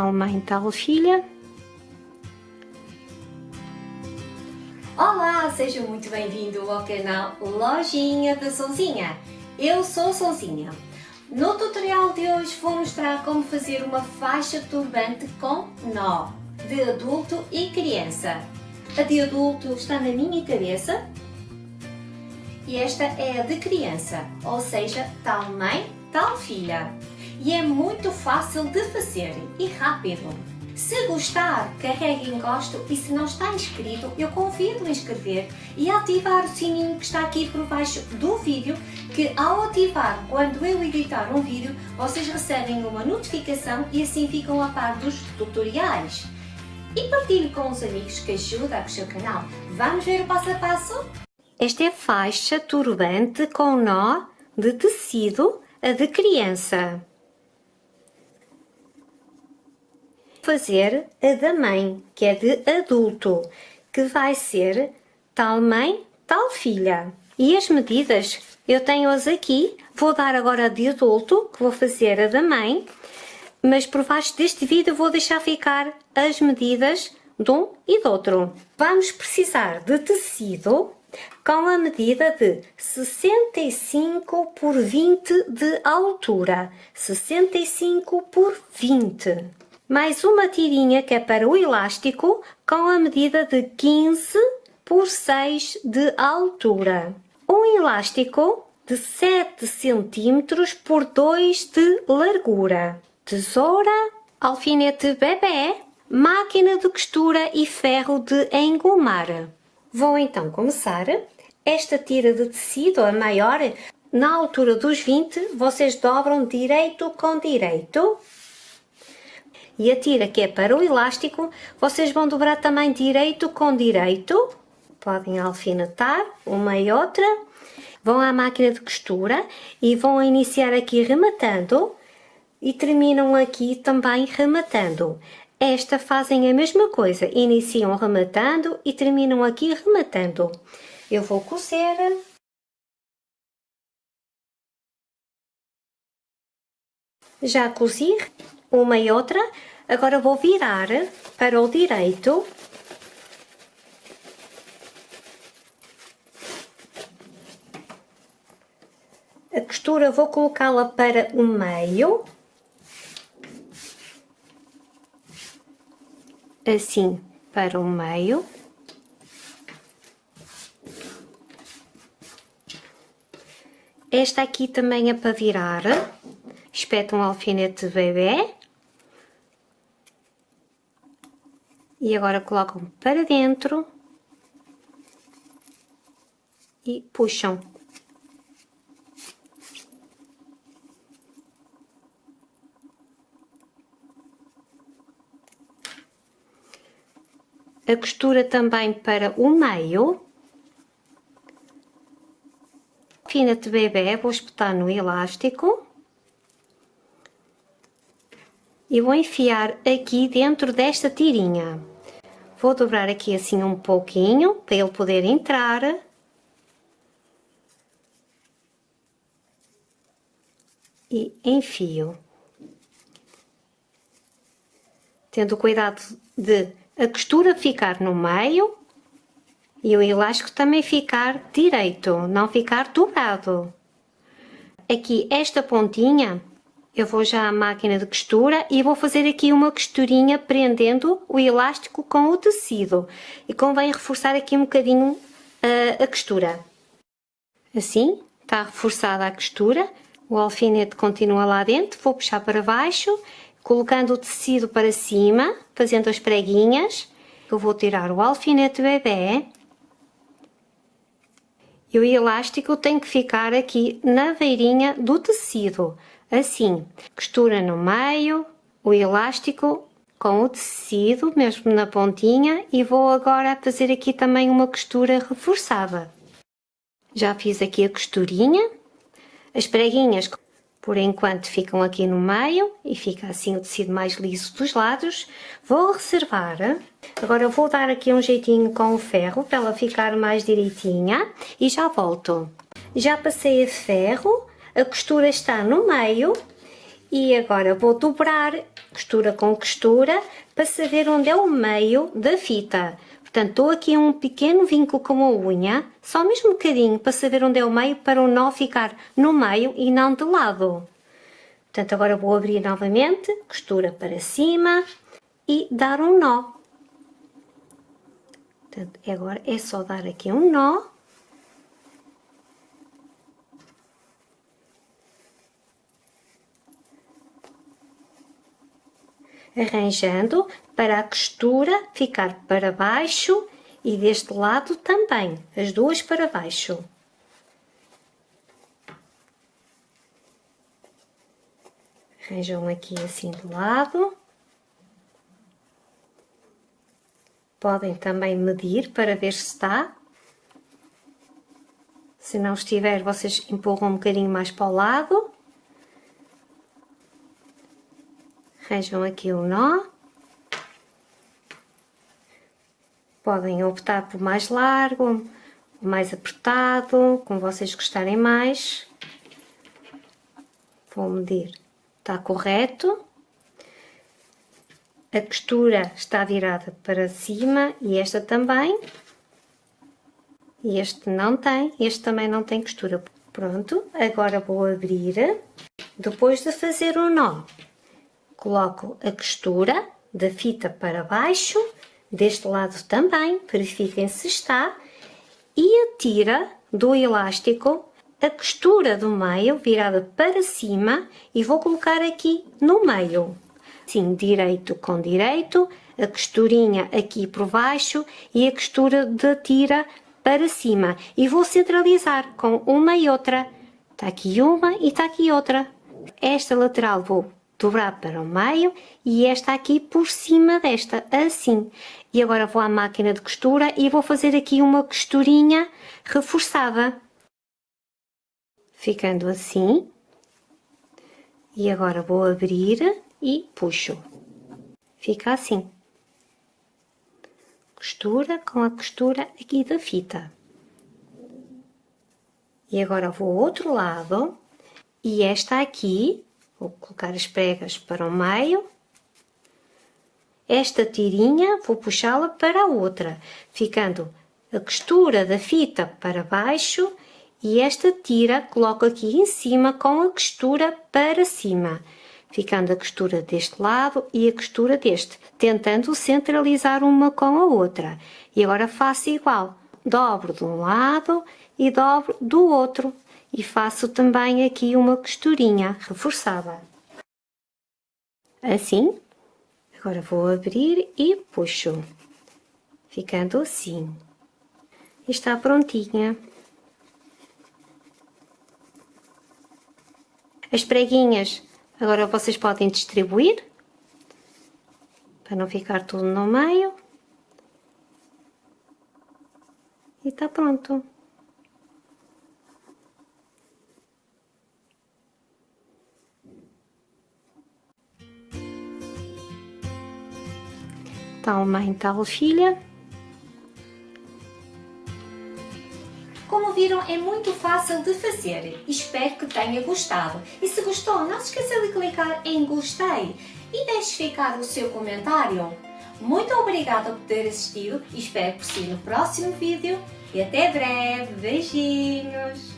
mãe, tal filha. Olá, seja muito bem-vindo ao canal Lojinha da Souzinha. Eu sou Souzinha. No tutorial de hoje vou mostrar como fazer uma faixa turbante com nó, de adulto e criança. A de adulto está na minha cabeça e esta é a de criança, ou seja, tal mãe, tal filha. E é muito fácil de fazer e rápido. Se gostar, carregue em gosto e se não está inscrito, eu convido a inscrever e ativar o sininho que está aqui por baixo do vídeo, que ao ativar, quando eu editar um vídeo, vocês recebem uma notificação e assim ficam a par dos tutoriais. E partilhe com os amigos que ajuda o seu canal. Vamos ver o passo a passo? Esta é faixa turbante com nó de tecido de criança. Fazer a da mãe, que é de adulto, que vai ser tal mãe, tal filha. E as medidas eu tenho-as aqui, vou dar agora a de adulto, que vou fazer a da mãe, mas por baixo deste vídeo vou deixar ficar as medidas de um e do outro. Vamos precisar de tecido com a medida de 65 por 20 de altura, 65 por 20. Mais uma tirinha que é para o elástico com a medida de 15 por 6 de altura. Um elástico de 7 cm por 2 de largura. Tesoura, alfinete bebê, máquina de costura e ferro de engomar. Vou então começar. Esta tira de tecido, a maior, na altura dos 20, vocês dobram direito com direito. E a tira que é para o elástico, vocês vão dobrar também direito com direito. Podem alfinetar uma e outra. Vão à máquina de costura e vão iniciar aqui rematando e terminam aqui também rematando. Esta fazem a mesma coisa, iniciam rematando e terminam aqui rematando. Eu vou cozer. Já cozi uma e outra, agora vou virar para o direito. A costura vou colocá-la para o meio. assim para o meio. Esta aqui também é para virar. Espeta um alfinete de bebê. E agora colocam para dentro. E puxam. a costura também para o meio. Fina de bebê, vou espetar no elástico. E vou enfiar aqui dentro desta tirinha. Vou dobrar aqui assim um pouquinho, para ele poder entrar. E enfio. Tendo cuidado de a costura ficar no meio e o elástico também ficar direito, não ficar dobrado. Aqui esta pontinha, eu vou já à máquina de costura e vou fazer aqui uma costurinha prendendo o elástico com o tecido. E convém reforçar aqui um bocadinho a, a costura. Assim, está reforçada a costura, o alfinete continua lá dentro, vou puxar para baixo colocando o tecido para cima, fazendo as preguinhas. Eu vou tirar o alfinete bebê. E o elástico tem que ficar aqui na beirinha do tecido, assim. Costura no meio, o elástico com o tecido, mesmo na pontinha, e vou agora fazer aqui também uma costura reforçada. Já fiz aqui a costurinha, as preguinhas por enquanto ficam aqui no meio e fica assim o tecido mais liso dos lados. Vou reservar, agora vou dar aqui um jeitinho com o ferro para ela ficar mais direitinha e já volto. Já passei a ferro, a costura está no meio E agora vou dobrar costura com costura para saber onde é o meio da fita. Portanto, estou aqui um pequeno vínculo com a unha, só mesmo um bocadinho para saber onde é o meio para o nó ficar no meio e não de lado. Portanto, agora vou abrir novamente, costura para cima e dar um nó. Portanto, agora é só dar aqui um nó. Arranjando para a costura ficar para baixo e deste lado também, as duas para baixo. Arranjam aqui assim do lado. Podem também medir para ver se está. Se não estiver, vocês empurram um bocadinho mais para o lado. Arranjam aqui o nó. Podem optar por mais largo, mais apertado, como vocês gostarem mais. Vou medir. Está correto. A costura está virada para cima e esta também. Este não tem, este também não tem costura. Pronto, agora vou abrir. Depois de fazer o nó, coloco a costura da fita para baixo, deste lado também, verifiquem se está, e a tira do elástico a costura do meio virada para cima e vou colocar aqui no meio. Sim, direito com direito, a costurinha aqui por baixo e a costura da tira para cima. E vou centralizar com uma e outra. Está aqui uma e está aqui outra. Esta lateral vou dobrar para o meio e esta aqui por cima desta, assim. E agora vou à máquina de costura e vou fazer aqui uma costurinha reforçada. Ficando assim. E agora vou abrir e puxo. Fica assim. Costura com a costura aqui da fita. E agora vou ao outro lado e esta aqui, vou colocar as pregas para o meio. Esta tirinha vou puxá-la para a outra, ficando a costura da fita para baixo e esta tira coloco aqui em cima com a costura para cima ficando a costura deste lado e a costura deste, tentando centralizar uma com a outra. E agora faço igual, dobro de um lado e dobro do outro. E faço também aqui uma costurinha reforçada. Assim, agora vou abrir e puxo, ficando assim. está prontinha. As preguinhas Agora vocês podem distribuir, para não ficar tudo no meio. E está pronto. Tal mãe, tal filha. Como viram, é muito fácil de fazer. Espero que tenha gostado. E se gostou, não se esqueça de clicar em gostei e deixe ficar o seu comentário. Muito obrigada por ter assistido e espero por si no próximo vídeo. E até breve. Beijinhos!